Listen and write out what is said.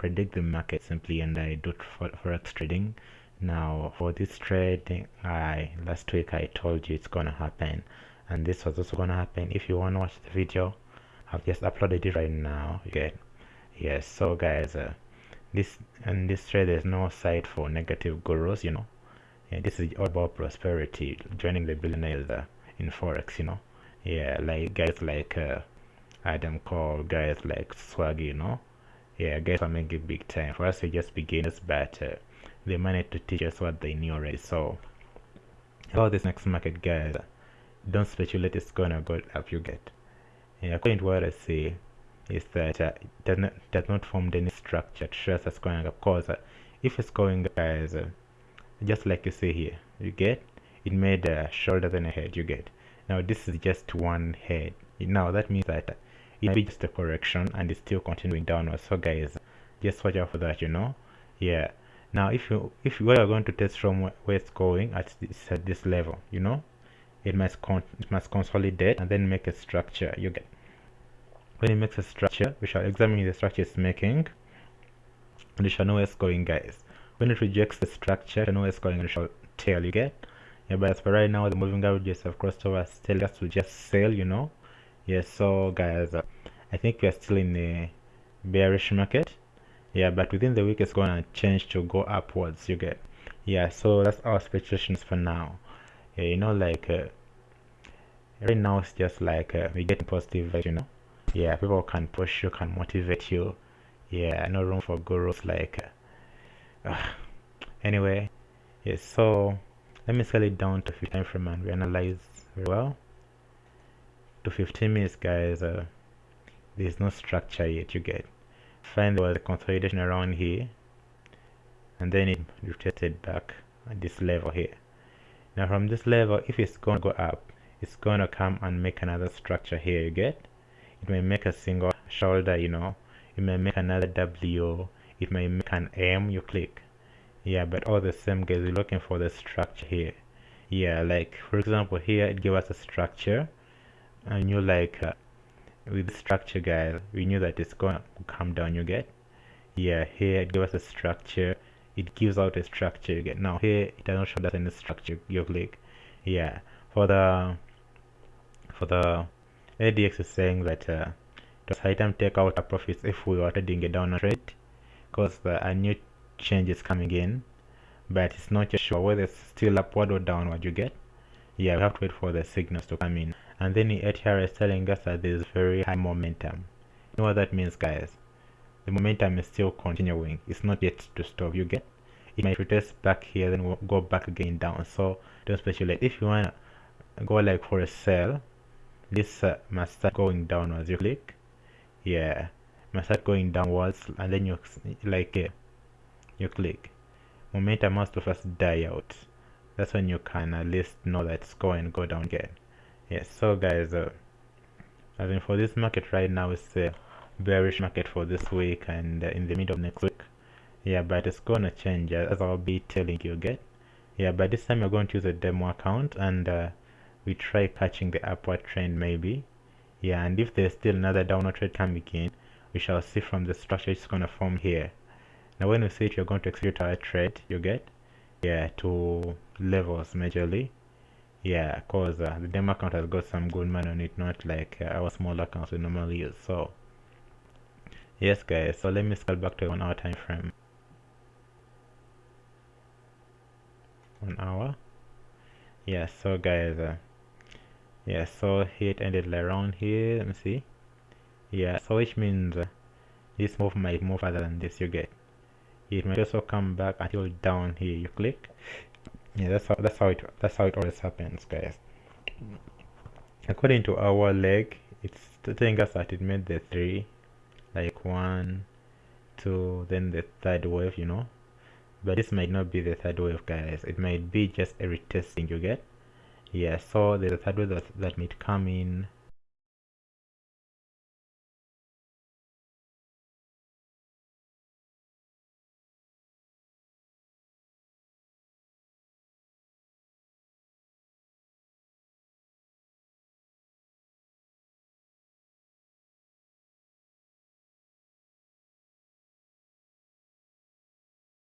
predict the market simply and I do for forex trading. Now for this trade I last week I told you it's gonna happen. And this was also gonna happen. If you want to watch the video I've just uploaded it right now. Okay yes. So guys uh, this and this trade there's no site for negative gurus you know. Yeah, this is all about prosperity joining the billionaires uh, in forex you know. Yeah like guys like uh, Adam Cole guys like Swag you know yeah guys are making big time. For us we just beginners but uh, they managed to teach us what they knew already so about this next market guys don't speculate it's gonna go up you get. Yeah, according to what I see is that uh, it does not, does not form any structure to show us going up. Because uh, if it's going guys uh, just like you see here you get? It made a shoulder and a head you get. Now this is just one head. Now that means that it be just a correction and it's still continuing downwards. So guys just watch out for that you know? Yeah. Now if you if you are going to test from where it's going at this, at this level you know? It must con it must consolidate and then make a structure. You get when it makes a structure we shall examine the structure it's making and we shall know where it's going guys. When it rejects the structure we know where it's going we shall tell you get? Yeah but as for right now the moving averages have crossed over still us to just sell you know yeah, so guys uh, i think we are still in a bearish market. Yeah but within the week it's gonna change to go upwards you get. Yeah so that's our expectations for now. Yeah, you know like uh, right now it's just like uh, we get positive you know. Yeah people can push you can motivate you. Yeah no room for gurus like uh, anyway yeah so let me scale it down to 15 frame and we analyze very well to 15 minutes guys uh, there's no structure yet you get. Find there was a consolidation around here and then it rotated back at this level here. Now from this level if it's going to go up it's going to come and make another structure here you get? It may make a single shoulder you know. It may make another W. It may make an M you click. Yeah but all the same guys we're looking for the structure here. Yeah like for example here it gave us a structure and you like uh, with the structure guys we knew that it's going to come down you get? Yeah here it gives us a structure. It gives out a structure you get? Now here it doesn't show us any structure you click. Yeah for the for the ADX is saying that uh, does time take out a profits if we are trading a down trade because the, a new change is coming in but it's not sure whether it's still upward or downward you get yeah we have to wait for the signals to come in. And then the ATR is telling us that there's very high momentum. You know what that means guys? The momentum is still continuing. It's not yet to stop. You get? It might retest back here then we'll go back again down. So don't speculate. If you want to go like for a sell this uh, must start going downwards. You click? Yeah. Must start going downwards and then you like uh, you click. Momentum must first die out that's when you can at least know that it's going to go down again. Yes so guys uh, I mean for this market right now it's a bearish market for this week and uh, in the middle of next week. Yeah but it's gonna change uh, as I'll be telling you again. Yeah but this time you're going to use a demo account and uh, we try catching the upward trend maybe. Yeah and if there's still another downward trend coming in we shall see from the structure it's gonna form here. Now when we see it you're going to execute our trade you get yeah to levels majorly. Yeah cause uh, the demo account has got some good money on it not like uh, our small accounts we normally use so. Yes guys so let me scroll back to one hour time frame. One hour? Yeah so guys uh, yeah so it ended around here let me see. Yeah so which means uh, this move might move further than this you get it may also come back until down here you click. Yeah that's how that's how it that's how it always happens guys. According to our leg it's telling us that it made the three like one two then the third wave you know. But this might not be the third wave guys. It might be just a retesting you get. Yeah so a third wave that, that might come in